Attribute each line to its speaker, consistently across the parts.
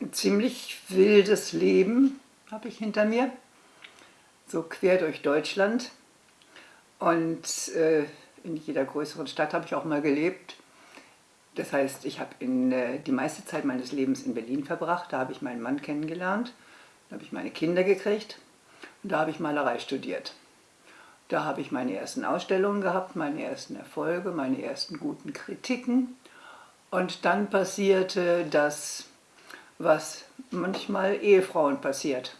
Speaker 1: ein ziemlich wildes Leben habe ich hinter mir, so quer durch Deutschland. Und äh, in jeder größeren Stadt habe ich auch mal gelebt. Das heißt, ich habe äh, die meiste Zeit meines Lebens in Berlin verbracht. Da habe ich meinen Mann kennengelernt, da habe ich meine Kinder gekriegt und da habe ich Malerei studiert. Da habe ich meine ersten Ausstellungen gehabt, meine ersten Erfolge, meine ersten guten Kritiken. Und dann passierte das, was manchmal Ehefrauen passiert.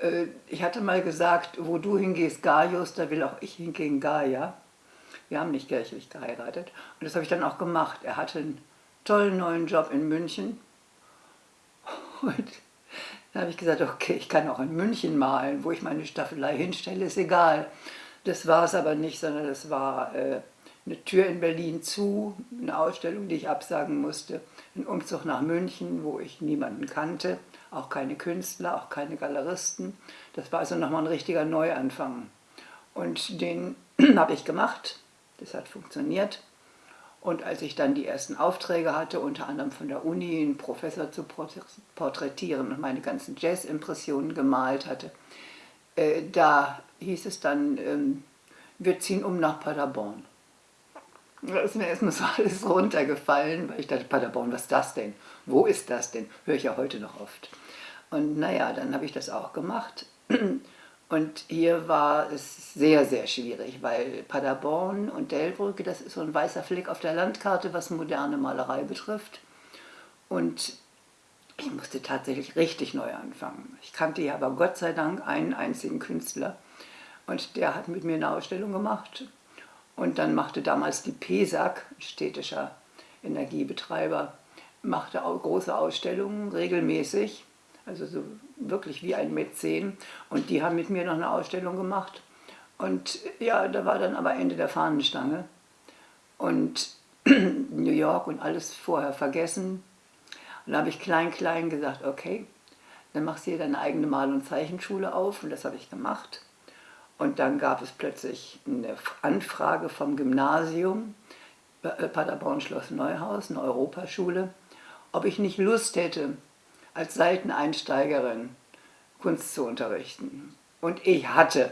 Speaker 1: Äh, ich hatte mal gesagt, wo du hingehst, Gaius, da will auch ich hingehen, Gaia. Wir haben nicht kirchlich geheiratet. Und das habe ich dann auch gemacht. Er hatte einen tollen neuen Job in München. Und dann habe ich gesagt, okay, ich kann auch in München malen, wo ich meine Staffelei hinstelle, ist egal. Das war es aber nicht, sondern das war äh, eine Tür in Berlin zu, eine Ausstellung, die ich absagen musste, ein Umzug nach München, wo ich niemanden kannte, auch keine Künstler, auch keine Galeristen. Das war also nochmal ein richtiger Neuanfang. Und den habe ich gemacht, das hat funktioniert. Und als ich dann die ersten Aufträge hatte, unter anderem von der Uni, einen Professor zu porträtieren und meine ganzen Jazz-Impressionen gemalt hatte, äh, da hieß es dann, ähm, wir ziehen um nach Paderborn. Da ist mir erstmal so alles runtergefallen, weil ich dachte, Paderborn, was ist das denn? Wo ist das denn? Höre ich ja heute noch oft. Und naja, dann habe ich das auch gemacht. Und hier war es sehr, sehr schwierig, weil Paderborn und Delbrücke, das ist so ein weißer Fleck auf der Landkarte, was moderne Malerei betrifft. Und ich musste tatsächlich richtig neu anfangen. Ich kannte ja aber Gott sei Dank einen einzigen Künstler. Und der hat mit mir eine Ausstellung gemacht. Und dann machte damals die PESAG, städtischer Energiebetreiber, machte große Ausstellungen regelmäßig, also so wirklich wie ein Mäzen. Und die haben mit mir noch eine Ausstellung gemacht. Und ja, da war dann aber Ende der Fahnenstange. Und New York und alles vorher vergessen. Und da habe ich klein, klein gesagt, okay, dann machst du hier deine eigene Mal- und Zeichenschule auf. Und das habe ich gemacht. Und dann gab es plötzlich eine Anfrage vom Gymnasium, äh, Paderborn Schloss Neuhaus, eine Europaschule, ob ich nicht Lust hätte, als Seiteneinsteigerin Kunst zu unterrichten. Und ich hatte,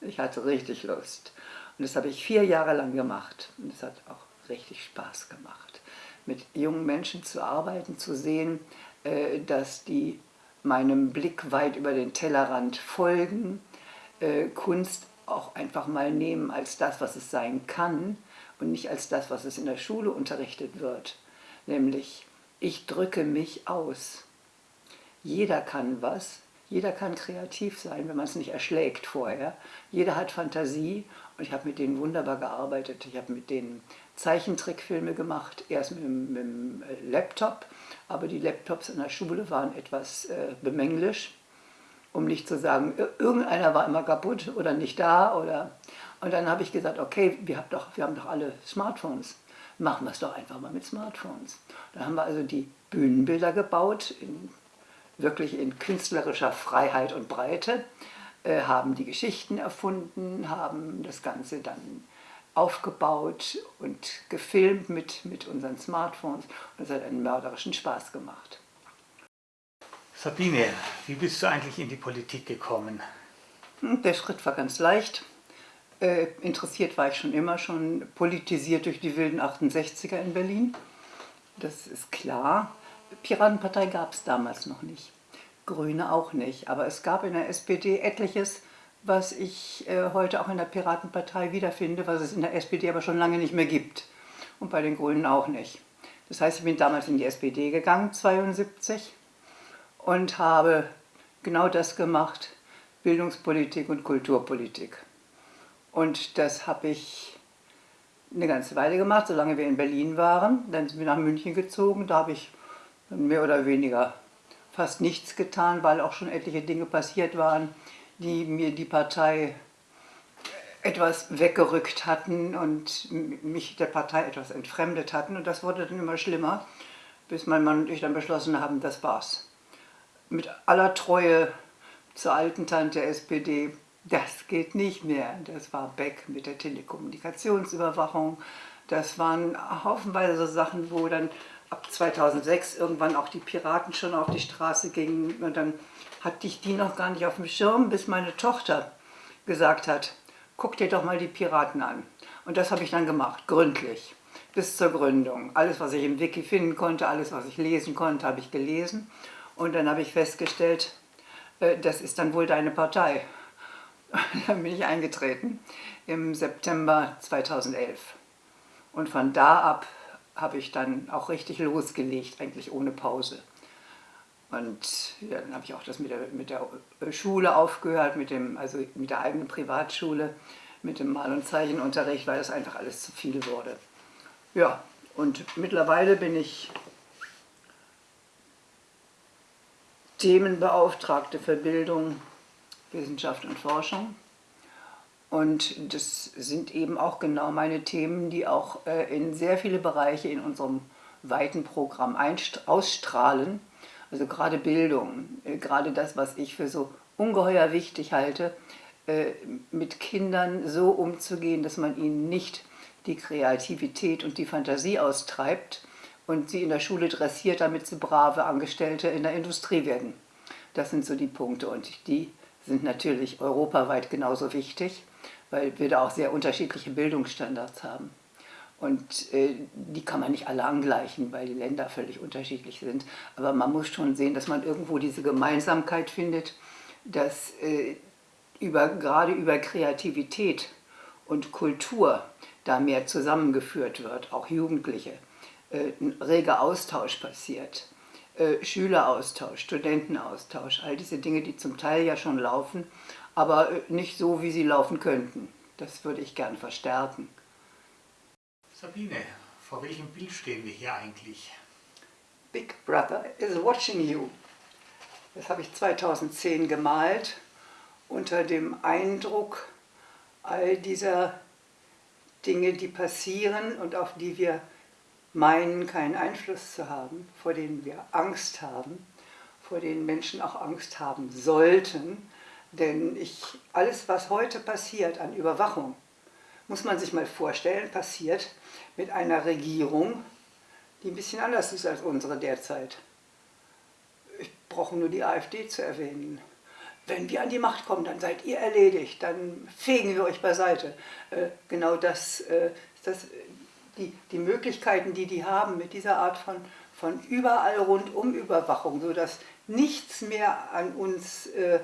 Speaker 1: ich hatte richtig Lust. Und das habe ich vier Jahre lang gemacht. Und es hat auch richtig Spaß gemacht, mit jungen Menschen zu arbeiten, zu sehen, äh, dass die meinem Blick weit über den Tellerrand folgen, äh, Kunst auch einfach mal nehmen als das, was es sein kann und nicht als das, was es in der Schule unterrichtet wird. Nämlich, ich drücke mich aus. Jeder kann was, jeder kann kreativ sein, wenn man es nicht erschlägt vorher. Jeder hat Fantasie und ich habe mit denen wunderbar gearbeitet. Ich habe mit denen Zeichentrickfilme gemacht, erst mit, mit dem Laptop, aber die Laptops in der Schule waren etwas äh, bemänglisch um nicht zu sagen, irgendeiner war immer kaputt oder nicht da. Oder und dann habe ich gesagt, okay, wir haben, doch, wir haben doch alle Smartphones. Machen wir es doch einfach mal mit Smartphones. Dann haben wir also die Bühnenbilder gebaut, in, wirklich in künstlerischer Freiheit und Breite, äh, haben die Geschichten erfunden, haben das Ganze dann aufgebaut und gefilmt mit, mit unseren Smartphones. Und es hat einen mörderischen Spaß gemacht.
Speaker 2: Sabine, wie bist du eigentlich in die Politik gekommen?
Speaker 1: Hm, der Schritt war ganz leicht. Äh, interessiert war ich schon immer, schon politisiert durch die wilden 68er in Berlin. Das ist klar. Piratenpartei gab es damals noch nicht. Grüne auch nicht. Aber es gab in der SPD etliches, was ich äh, heute auch in der Piratenpartei wiederfinde, was es in der SPD aber schon lange nicht mehr gibt. Und bei den Grünen auch nicht. Das heißt, ich bin damals in die SPD gegangen, 72 und habe genau das gemacht, Bildungspolitik und Kulturpolitik. Und das habe ich eine ganze Weile gemacht, solange wir in Berlin waren. Dann sind wir nach München gezogen, da habe ich mehr oder weniger fast nichts getan, weil auch schon etliche Dinge passiert waren, die mir die Partei etwas weggerückt hatten und mich der Partei etwas entfremdet hatten. Und das wurde dann immer schlimmer, bis mein Mann und ich dann beschlossen haben, das war's mit aller Treue zur alten Tante SPD, das geht nicht mehr. Das war Beck mit der Telekommunikationsüberwachung. Das waren haufenweise Sachen, wo dann ab 2006 irgendwann auch die Piraten schon auf die Straße gingen. Und dann hatte ich die noch gar nicht auf dem Schirm, bis meine Tochter gesagt hat, guck dir doch mal die Piraten an. Und das habe ich dann gemacht, gründlich, bis zur Gründung. Alles, was ich im Wiki finden konnte, alles, was ich lesen konnte, habe ich gelesen. Und dann habe ich festgestellt, äh, das ist dann wohl deine Partei. dann bin ich eingetreten im September 2011. Und von da ab habe ich dann auch richtig losgelegt, eigentlich ohne Pause. Und ja, dann habe ich auch das mit der, mit der Schule aufgehört, mit, dem, also mit der eigenen Privatschule, mit dem Mal- und Zeichenunterricht, weil das einfach alles zu viel wurde. Ja, und mittlerweile bin ich Themenbeauftragte für Bildung, Wissenschaft und Forschung. Und das sind eben auch genau meine Themen, die auch äh, in sehr viele Bereiche in unserem weiten Programm ausstrahlen. Also gerade Bildung, äh, gerade das, was ich für so ungeheuer wichtig halte, äh, mit Kindern so umzugehen, dass man ihnen nicht die Kreativität und die Fantasie austreibt und sie in der Schule dressiert, damit sie brave Angestellte in der Industrie werden. Das sind so die Punkte und die sind natürlich europaweit genauso wichtig weil wir da auch sehr unterschiedliche Bildungsstandards haben. Und äh, die kann man nicht alle angleichen, weil die Länder völlig unterschiedlich sind. Aber man muss schon sehen, dass man irgendwo diese Gemeinsamkeit findet, dass äh, über, gerade über Kreativität und Kultur da mehr zusammengeführt wird, auch Jugendliche, ein reger Austausch passiert. Äh, Schüleraustausch, Studentenaustausch, all diese Dinge, die zum Teil ja schon laufen, aber äh, nicht so, wie sie laufen könnten. Das würde ich gern verstärken.
Speaker 2: Sabine, vor welchem Bild stehen wir hier eigentlich?
Speaker 1: Big Brother is watching you. Das habe ich 2010 gemalt unter dem Eindruck all dieser Dinge, die passieren und auf die wir meinen, keinen Einfluss zu haben, vor denen wir Angst haben, vor denen Menschen auch Angst haben sollten, denn ich, alles, was heute passiert an Überwachung, muss man sich mal vorstellen, passiert mit einer Regierung, die ein bisschen anders ist als unsere derzeit. Ich brauche nur die AfD zu erwähnen. Wenn wir an die Macht kommen, dann seid ihr erledigt, dann fegen wir euch beiseite. Äh, genau das äh, das, die, die Möglichkeiten, die die haben mit dieser Art von, von überall rundum Überwachung, sodass nichts mehr an uns äh,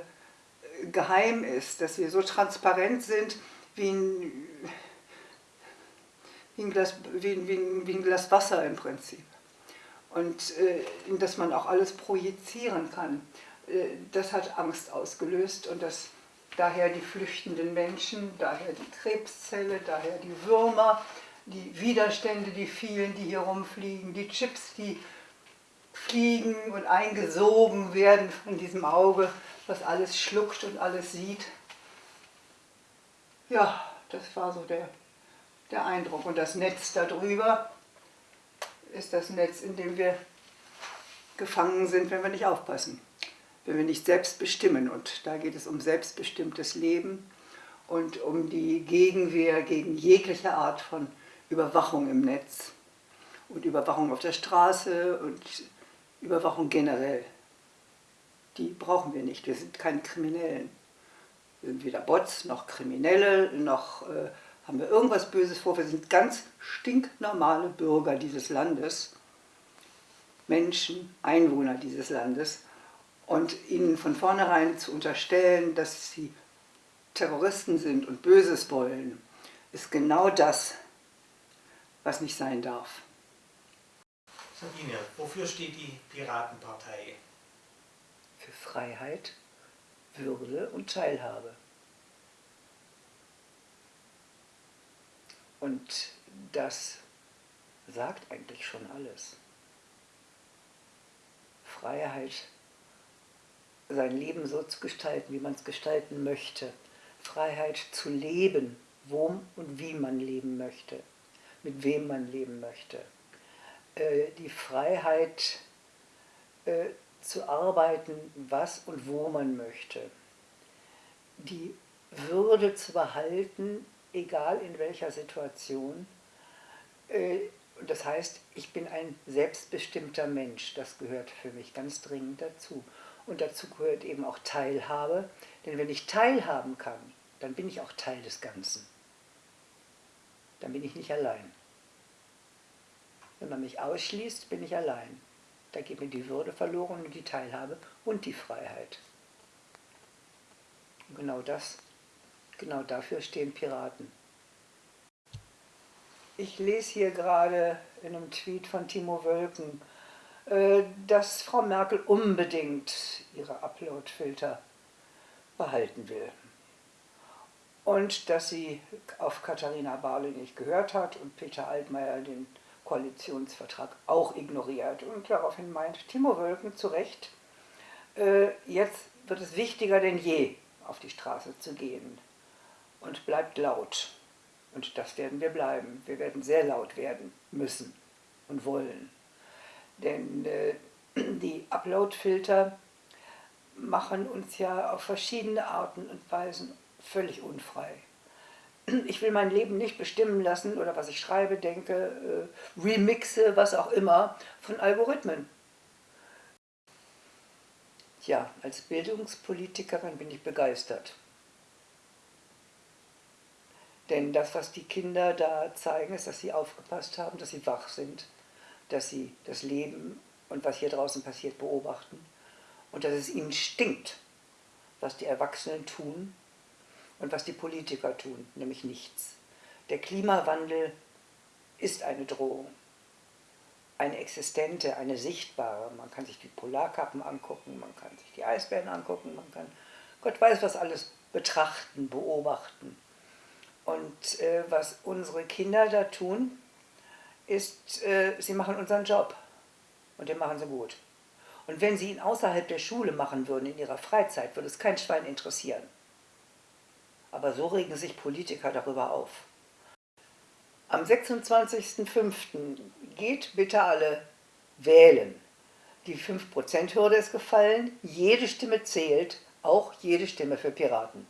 Speaker 1: geheim ist, dass wir so transparent sind wie ein, wie ein, Glas, wie, wie, wie ein Glas Wasser im Prinzip. Und äh, dass man auch alles projizieren kann. Äh, das hat Angst ausgelöst und das, daher die flüchtenden Menschen, daher die Krebszelle, daher die Würmer, die Widerstände, die vielen, die hier rumfliegen, die Chips, die fliegen und eingesogen werden von diesem Auge was alles schluckt und alles sieht. Ja, das war so der, der Eindruck. Und das Netz darüber ist das Netz, in dem wir gefangen sind, wenn wir nicht aufpassen, wenn wir nicht selbst bestimmen. Und da geht es um selbstbestimmtes Leben und um die Gegenwehr gegen jegliche Art von Überwachung im Netz und Überwachung auf der Straße und Überwachung generell die brauchen wir nicht. Wir sind keine Kriminellen. Wir sind weder Bots noch Kriminelle, noch äh, haben wir irgendwas Böses vor. Wir sind ganz stinknormale Bürger dieses Landes, Menschen, Einwohner dieses Landes. Und ihnen von vornherein zu unterstellen, dass sie Terroristen sind und Böses wollen, ist genau das, was nicht sein darf.
Speaker 2: Sabine, wofür steht die Piratenpartei?
Speaker 1: für Freiheit, Würde und Teilhabe. Und das sagt eigentlich schon alles. Freiheit, sein Leben so zu gestalten, wie man es gestalten möchte. Freiheit zu leben, wo und wie man leben möchte, mit wem man leben möchte. Äh, die Freiheit äh, zu arbeiten, was und wo man möchte. Die Würde zu behalten, egal in welcher Situation, äh, das heißt, ich bin ein selbstbestimmter Mensch. Das gehört für mich ganz dringend dazu. Und dazu gehört eben auch Teilhabe. Denn wenn ich teilhaben kann, dann bin ich auch Teil des Ganzen. Dann bin ich nicht allein. Wenn man mich ausschließt, bin ich allein. Da geht mir die Würde verloren und die Teilhabe und die Freiheit. Und genau das, genau dafür stehen Piraten. Ich lese hier gerade in einem Tweet von Timo Wölken, äh, dass Frau Merkel unbedingt ihre Upload-Filter behalten will. Und dass sie auf Katharina Barley nicht gehört hat und Peter Altmaier den Koalitionsvertrag auch ignoriert. Und daraufhin meint Timo Wölken zu Recht, äh, jetzt wird es wichtiger denn je, auf die Straße zu gehen. Und bleibt laut. Und das werden wir bleiben. Wir werden sehr laut werden müssen und wollen. Denn äh, die Upload-Filter machen uns ja auf verschiedene Arten und Weisen völlig unfrei. Ich will mein Leben nicht bestimmen lassen oder was ich schreibe, denke, äh, remixe, was auch immer, von Algorithmen. Ja, als Bildungspolitikerin bin ich begeistert. Denn das, was die Kinder da zeigen, ist, dass sie aufgepasst haben, dass sie wach sind, dass sie das Leben und was hier draußen passiert beobachten und dass es ihnen stinkt, was die Erwachsenen tun und was die Politiker tun, nämlich nichts. Der Klimawandel ist eine Drohung, eine existente, eine sichtbare. Man kann sich die Polarkappen angucken, man kann sich die Eisbären angucken, man kann Gott weiß was alles betrachten, beobachten. Und äh, was unsere Kinder da tun, ist, äh, sie machen unseren Job. Und den machen sie gut. Und wenn sie ihn außerhalb der Schule machen würden, in ihrer Freizeit, würde es kein Schwein interessieren. Aber so regen sich Politiker darüber auf. Am 26.05. geht bitte alle wählen. Die 5%-Hürde ist gefallen, jede Stimme zählt, auch jede Stimme für Piraten.